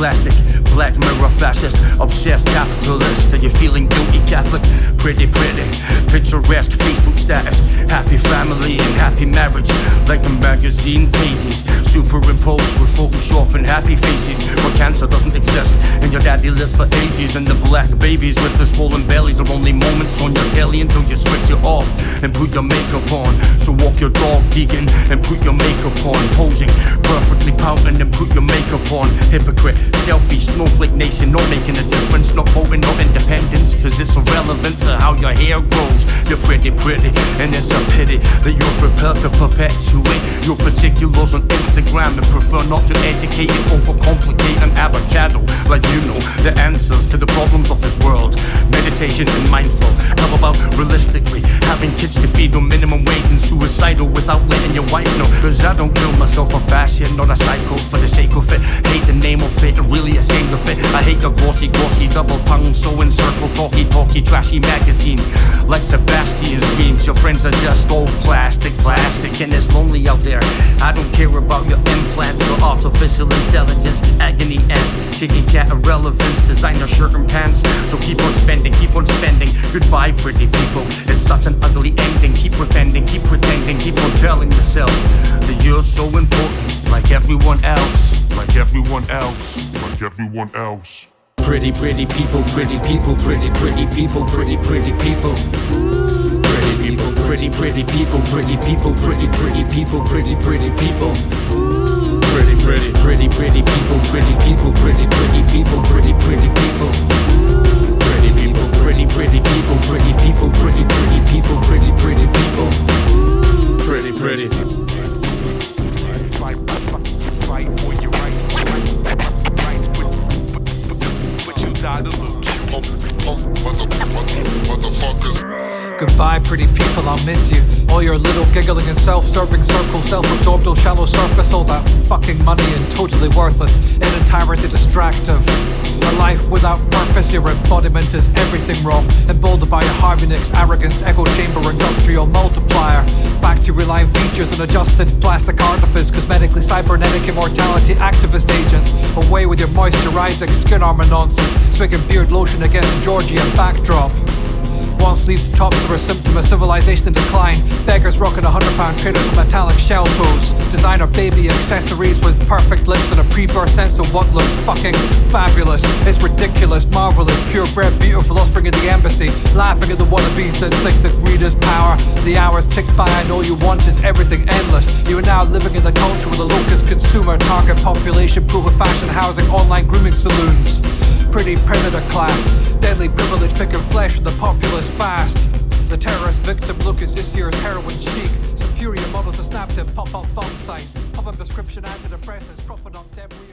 plastic. Black mirror fascist, obsessed capitalist. Are you feeling guilty Catholic? Pretty, pretty, picturesque Facebook status. Happy family and happy marriage, like the magazine pages. Superimposed with Photoshop and happy faces. Where cancer doesn't exist, and your daddy lives for ages. And the black babies with the swollen bellies are only moments on your telly until you switch it off and put your makeup on. So walk your dog vegan and put your makeup on. Posing perfectly pouting and put your makeup on. Hypocrite, selfie, snowflake nation, not making a difference. Not voting, not independence, cause it's irrelevant to how your hair grows. You're pretty, pretty, and it's a pity that you're prepared to perpetuate your particulars on Instagram and prefer not to educate and overcomplicate an avocado. Like you know the answers to the problems of this world. Meditation and mindful. How about realistically having kids to feed on minimum wage and suicidal without letting your wife know? Cause I don't kill myself for fashion, not a psycho for the sake of it. Hate the name of it, really ashamed of it. I hate your glossy, glossy, double tongue, so in circle, talky, talky, trashy magazine. Like Sebastian's dreams, your friends are just all plastic, plastic, and it's lonely out there. I don't care about your implants or artificial intelligence, agony ends, chitty chat irrelevance, designer shirt and pants. So keep on spending, keep on spending. Goodbye, pretty people. It's such an ugly ending. Keep pretending, keep pretending, keep on telling yourself that you're so important, like everyone else, like everyone else, like everyone else. Pretty, pretty people, pretty people, pretty, pretty people, pretty, pretty people. Pretty people, pretty, pretty people, pretty people, pretty, pretty people, pretty, pretty people. Pretty, pretty, pretty, pretty people, pretty people, pretty, pretty people, pretty, pretty people. To. Goodbye, pretty people, I'll miss you. All your little giggling and self-serving circles, self-absorbed, oh shallow surface, all that fucking money and totally worthless, in entirety distractive. A life without purpose, your embodiment is everything wrong. Emboldened by your Harvey Nicks arrogance, echo chamber, industrial multiplier. Features and adjusted plastic artifice, cosmetically cybernetic immortality activist agents. Away with your moisturizing skin armor nonsense, swigging beard lotion against Georgian backdrop. One sleeves tops are a symptom of civilization in decline. Beggars rocking a hundred pound traders with metallic shell toes. Designer baby accessories with perfect lips and a pre-birth sense of what looks fucking fabulous. It's ridiculous, marvelous, purebred, beautiful offspring of the embassy. Laughing at the wannabes that think that greed is power. The hours tick by and all you want is everything endless. You are now living in the culture with a locust consumer, target population, proof of fashion, housing, online grooming saloons. Pretty predator class, deadly privilege picking flesh of the populace fast. The terrorist victim look is this year's heroin chic. Superior models to snap them, pop up bomb sites, pop up prescription antidepressants, profit on debris.